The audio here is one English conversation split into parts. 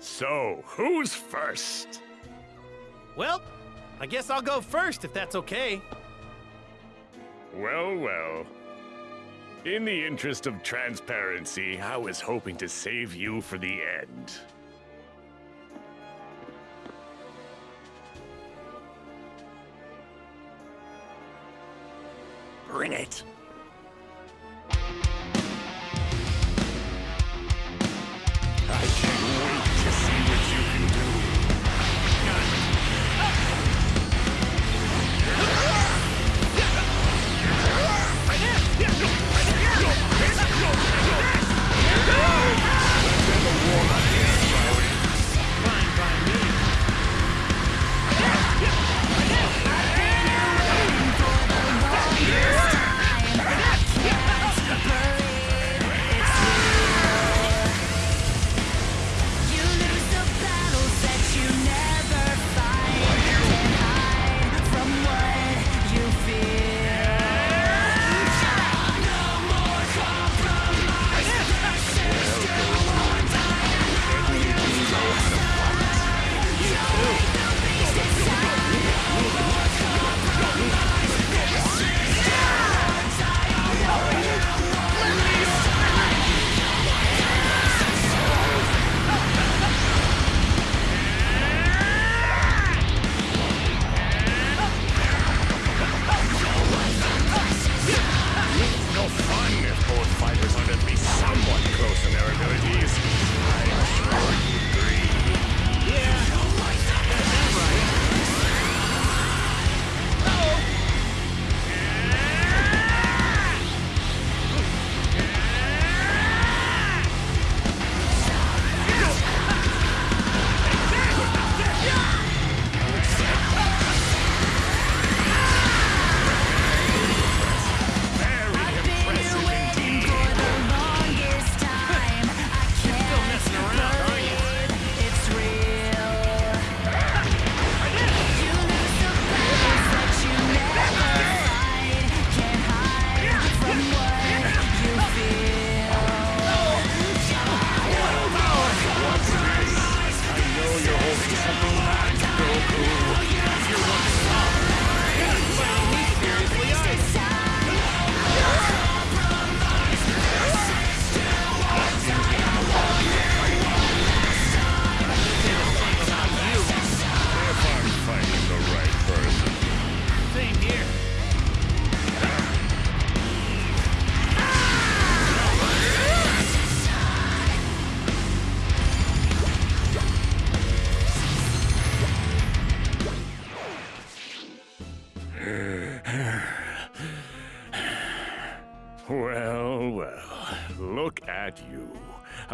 So, who's first? Well, I guess I'll go first if that's okay. Well, well. In the interest of transparency, I was hoping to save you for the end. Bring it.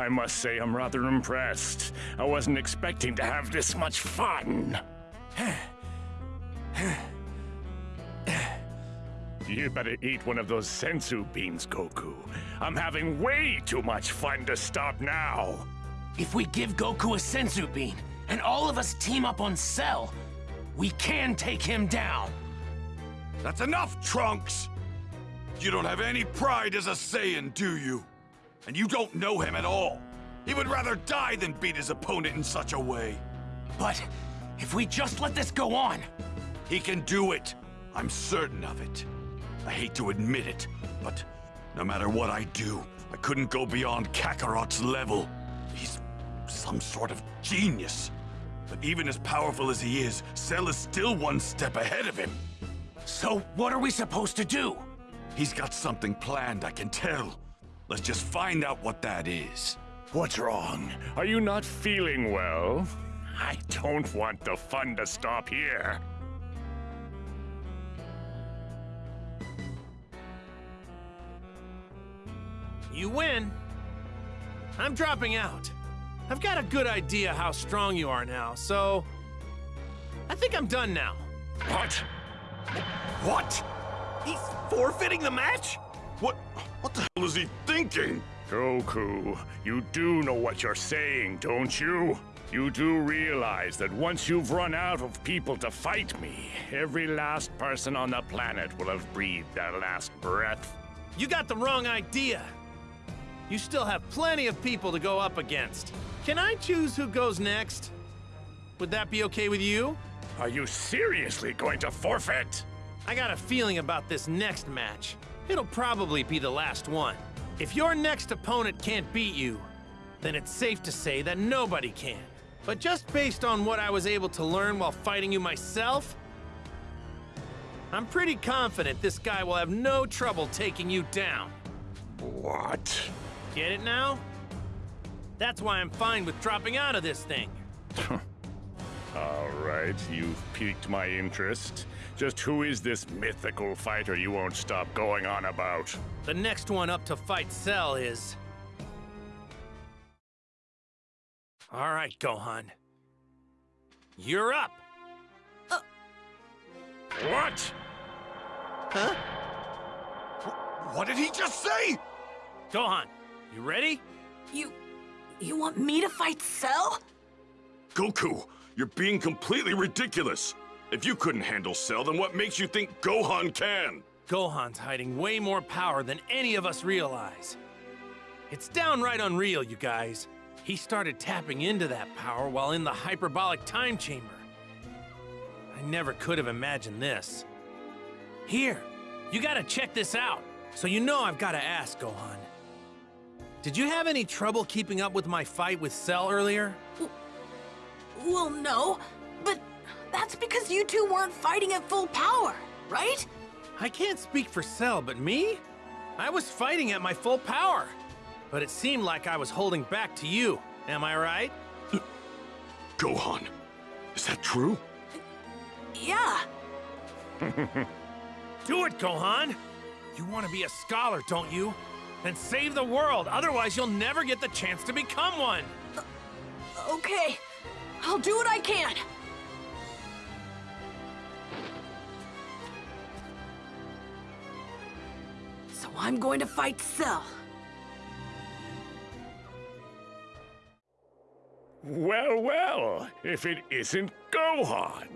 I must say I'm rather impressed. I wasn't expecting to have this much fun. You better eat one of those senzu beans, Goku. I'm having way too much fun to stop now. If we give Goku a senzu bean and all of us team up on Cell, we can take him down. That's enough, Trunks! You don't have any pride as a Saiyan, do you? And you don't know him at all. He would rather die than beat his opponent in such a way. But if we just let this go on, He can do it. I'm certain of it. I hate to admit it, but no matter what I do, I couldn't go beyond Kakarot's level. He's some sort of genius. But even as powerful as he is, Cell is still one step ahead of him. so what are we supposed to do? He's got something planned, I can tell. Let's just find out what that is. What's wrong? Are you not feeling well? I don't want the fun to stop here. You win. I'm dropping out. I've got a good idea how strong you are now, so I think I'm done now. What? What? He's forfeiting the match? What? What the hell is he thinking? Goku, you do know what you're saying, don't you? You do realize that once you've run out of people to fight me, every last person on the planet will have breathed their last breath. You got the wrong idea. You still have plenty of people to go up against. Can I choose who goes next? Would that be okay with you? Are you seriously going to forfeit? I got a feeling about this next match. It'll probably be the last one. If your next opponent can't beat you, then it's safe to say that nobody can. But just based on what I was able to learn while fighting you myself, I'm pretty confident this guy will have no trouble taking you down. What? Get it now? That's why I'm fine with dropping out of this thing. All right, you've piqued my interest. Just who is this mythical fighter you won't stop going on about? The next one up to fight Cell is. All right, Gohan. You're up. Uh. What? Huh? What did he just say? Gohan, you ready? You. You want me to fight Cell? Goku, you're being completely ridiculous. If you couldn't handle Cell, then what makes you think Gohan can? Gohan's hiding way more power than any of us realize. It's downright unreal, you guys. He started tapping into that power while in the hyperbolic time chamber. I never could have imagined this. Here, you gotta check this out. So you know I've gotta ask, Gohan. Did you have any trouble keeping up with my fight with Cell earlier? Well, no. But that's because you two weren't fighting at full power, right? I can't speak for Cell, but me? I was fighting at my full power. But it seemed like I was holding back to you. Am I right? Gohan, is that true? Yeah. Do it, Gohan! You want to be a scholar, don't you? Then save the world, otherwise you'll never get the chance to become one! Uh, okay. I'll do what I can. So I'm going to fight Cell. Well, well, if it isn't Gohan.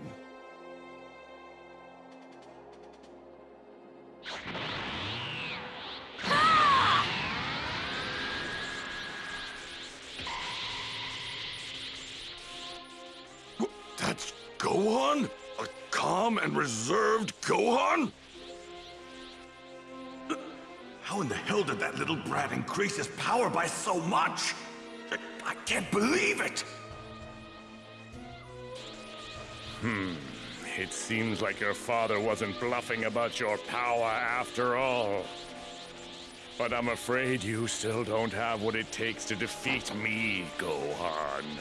Gohan? A calm and reserved Gohan? How in the hell did that little brat increase his power by so much? I, can't believe it! Hmm. It seems like your father wasn't bluffing about your power after all. But I'm afraid you still don't have what it takes to defeat me, Gohan.